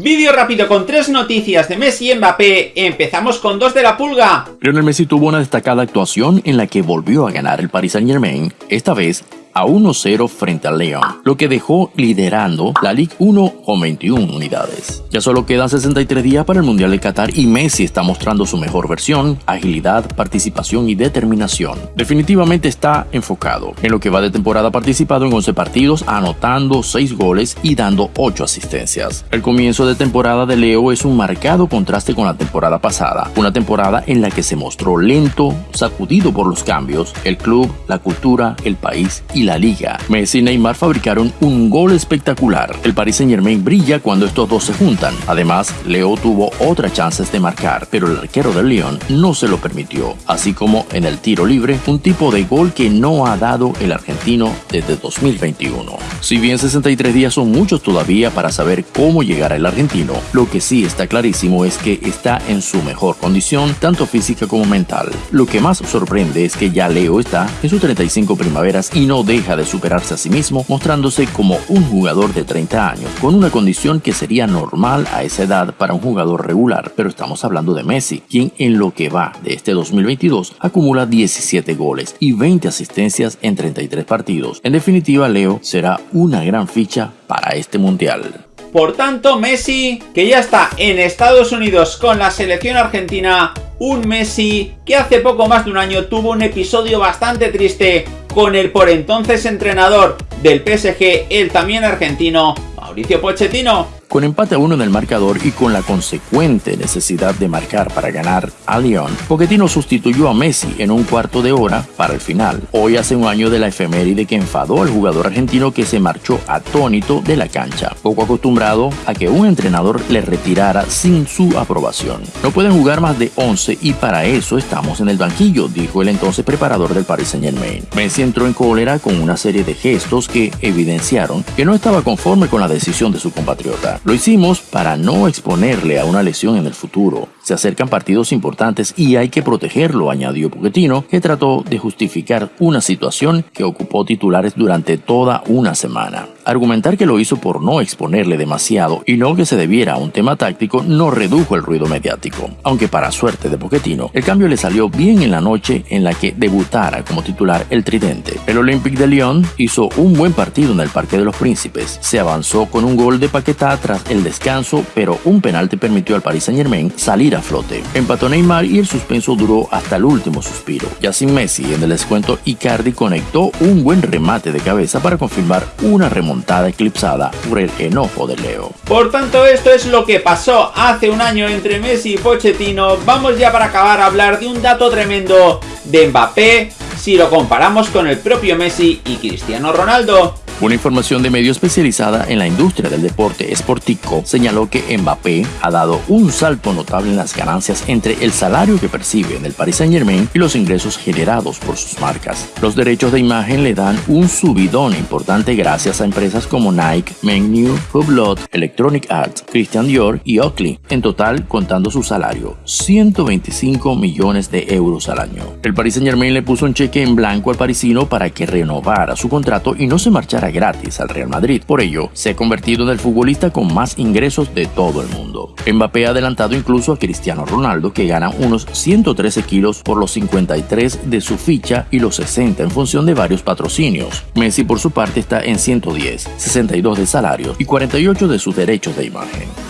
Vídeo rápido con tres noticias de Messi y Mbappé. Empezamos con dos de la pulga. Lionel Messi tuvo una destacada actuación en la que volvió a ganar el Paris Saint Germain, esta vez a 1-0 frente al León, lo que dejó liderando la Ligue 1 con 21 unidades. Ya solo quedan 63 días para el Mundial de Qatar y Messi está mostrando su mejor versión, agilidad, participación y determinación. Definitivamente está enfocado. En lo que va de temporada ha participado en 11 partidos, anotando 6 goles y dando 8 asistencias. El comienzo de temporada de Leo es un marcado contraste con la temporada pasada, una temporada en la que se mostró lento, sacudido por los cambios, el club, la cultura, el país y la liga. Messi y Neymar fabricaron un gol espectacular. El Paris Saint Germain brilla cuando estos dos se juntan. Además, Leo tuvo otras chances de marcar, pero el arquero del Lyon no se lo permitió. Así como en el tiro libre, un tipo de gol que no ha dado el argentino desde 2021. Si bien 63 días son muchos todavía para saber cómo llegar el argentino, lo que sí está clarísimo es que está en su mejor condición, tanto física como mental. Lo que más sorprende es que ya Leo está en sus 35 primaveras y no deja de superarse a sí mismo, mostrándose como un jugador de 30 años, con una condición que sería normal a esa edad para un jugador regular, pero estamos hablando de Messi, quien en lo que va de este 2022 acumula 17 goles y 20 asistencias en 33 partidos. En definitiva, Leo será una gran ficha para este mundial. Por tanto, Messi, que ya está en Estados Unidos con la selección argentina, un Messi que hace poco más de un año tuvo un episodio bastante triste con el por entonces entrenador del PSG, el también argentino, Mauricio Pochettino, con empate a uno en el marcador y con la consecuente necesidad de marcar para ganar a Lyon, Pochettino sustituyó a Messi en un cuarto de hora para el final. Hoy hace un año de la efeméride que enfadó al jugador argentino que se marchó atónito de la cancha, poco acostumbrado a que un entrenador le retirara sin su aprobación. No pueden jugar más de 11 y para eso estamos en el banquillo, dijo el entonces preparador del Paris Saint Germain. Messi entró en cólera con una serie de gestos que evidenciaron que no estaba conforme con la decisión de su compatriota. Lo hicimos para no exponerle a una lesión en el futuro. Se acercan partidos importantes y hay que protegerlo, añadió Pochettino, que trató de justificar una situación que ocupó titulares durante toda una semana. Argumentar que lo hizo por no exponerle demasiado y no que se debiera a un tema táctico no redujo el ruido mediático, aunque para suerte de Pochettino, el cambio le salió bien en la noche en la que debutara como titular el tridente. El Olympique de Lyon hizo un buen partido en el Parque de los Príncipes, se avanzó con un gol de Paquetá tras el descanso, pero un penalti permitió al Paris Saint Germain salir a flote. Empató Neymar y el suspenso duró hasta el último suspiro. Ya sin Messi, en el descuento Icardi conectó un buen remate de cabeza para confirmar una remontada eclipsada por el enojo de Leo. Por tanto, esto es lo que pasó hace un año entre Messi y Pochettino. Vamos ya para acabar a hablar de un dato tremendo de Mbappé si lo comparamos con el propio Messi y Cristiano Ronaldo. Una información de medio especializada en la industria del deporte esportico señaló que Mbappé ha dado un salto notable en las ganancias entre el salario que percibe en el Paris Saint Germain y los ingresos generados por sus marcas. Los derechos de imagen le dan un subidón importante gracias a empresas como Nike, Menu, Hublot, Electronic Arts, Christian Dior y Oakley, en total contando su salario, 125 millones de euros al año. El Paris Saint Germain le puso un cheque en blanco al parisino para que renovara su contrato y no se marchara gratis al Real Madrid. Por ello, se ha convertido en el futbolista con más ingresos de todo el mundo. Mbappé ha adelantado incluso a Cristiano Ronaldo, que gana unos 113 kilos por los 53 de su ficha y los 60 en función de varios patrocinios. Messi por su parte está en 110, 62 de salario y 48 de sus derechos de imagen.